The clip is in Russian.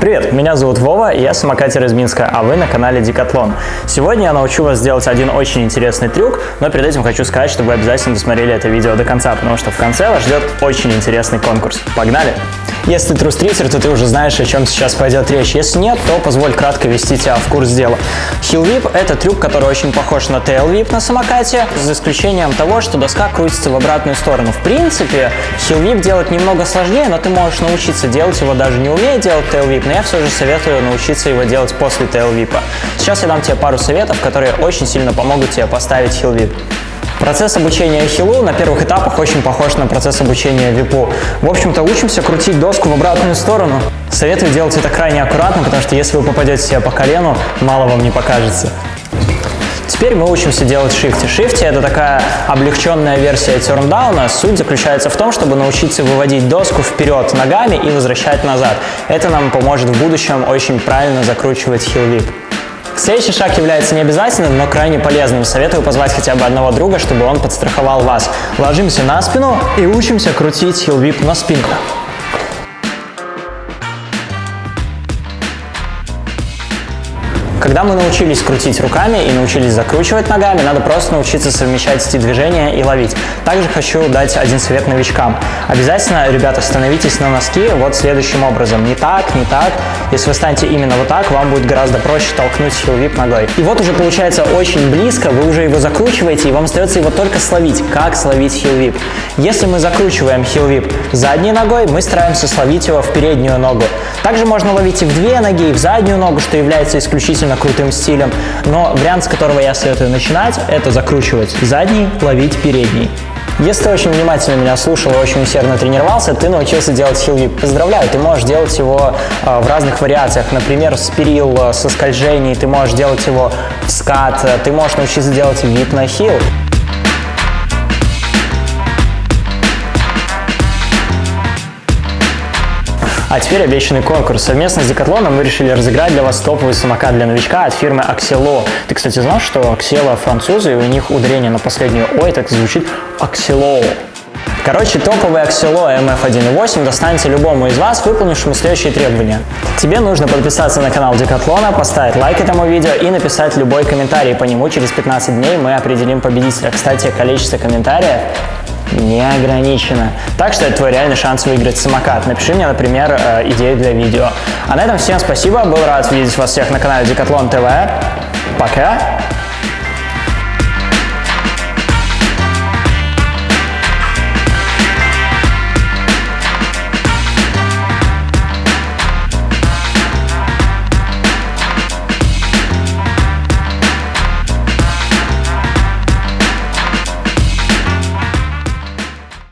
Привет, меня зовут Вова, я самокатер из Минска, а вы на канале Декатлон. Сегодня я научу вас сделать один очень интересный трюк, но перед этим хочу сказать, чтобы вы обязательно досмотрели это видео до конца, потому что в конце вас ждет очень интересный конкурс. Погнали! Если ты трустритер, то ты уже знаешь, о чем сейчас пойдет речь. Если нет, то позволь кратко ввести тебя в курс дела. Whip – это трюк, который очень похож на Tail на самокате, за исключением того, что доска крутится в обратную сторону. В принципе, Whip делать немного сложнее, но ты можешь научиться делать его даже не умея делать Tail но я все же советую научиться его делать после Whip. Сейчас я дам тебе пару советов, которые очень сильно помогут тебе поставить Whip. Процесс обучения хилу на первых этапах очень похож на процесс обучения випу. В общем-то, учимся крутить доску в обратную сторону. Советую делать это крайне аккуратно, потому что если вы попадете себе по колену, мало вам не покажется. Теперь мы учимся делать шифти. Шифти – это такая облегченная версия терндауна. Суть заключается в том, чтобы научиться выводить доску вперед ногами и возвращать назад. Это нам поможет в будущем очень правильно закручивать хил-вип. Следующий шаг является необязательным, но крайне полезным. Советую позвать хотя бы одного друга, чтобы он подстраховал вас. Ложимся на спину и учимся крутить хил-вип на спинку. Когда мы научились крутить руками и научились закручивать ногами, надо просто научиться совмещать эти движения и ловить. Также хочу дать один совет новичкам. Обязательно, ребята, становитесь на носки вот следующим образом. Не так, не так. Если вы станете именно вот так, вам будет гораздо проще толкнуть хил-вип ногой. И вот уже получается очень близко, вы уже его закручиваете, и вам остается его только словить. Как словить хил-вип? Если мы закручиваем хил-вип задней ногой, мы стараемся словить его в переднюю ногу. Также можно ловить и в две ноги, и в заднюю ногу, что является исключительно довольно крутым стилем, но вариант, с которого я советую начинать, это закручивать задний, ловить передний. Если ты очень внимательно меня слушал и очень усердно тренировался, ты научился делать хил-вип. Поздравляю, ты можешь делать его э, в разных вариациях. Например, с перил, э, со скольжений, ты можешь делать его в скат, э, ты можешь научиться делать вип на хил. А теперь обещанный конкурс. Совместно с Декатлоном мы решили разыграть для вас топовый самокат для новичка от фирмы Axelo. Ты, кстати, знал, что Axelo французы, и у них ударение на последнюю «ой» так звучит Axelo. Короче, топовый Axelo MF1.8 достанется любому из вас, выполнившему следующие требования. Тебе нужно подписаться на канал Декатлона, поставить лайк этому видео и написать любой комментарий по нему. Через 15 дней мы определим победителя. Кстати, количество комментариев не ограничено. Так что это твой реальный шанс выиграть самокат. Напиши мне, например, э, идею для видео. А на этом всем спасибо. Был рад видеть вас всех на канале Декатлон ТВ. Пока!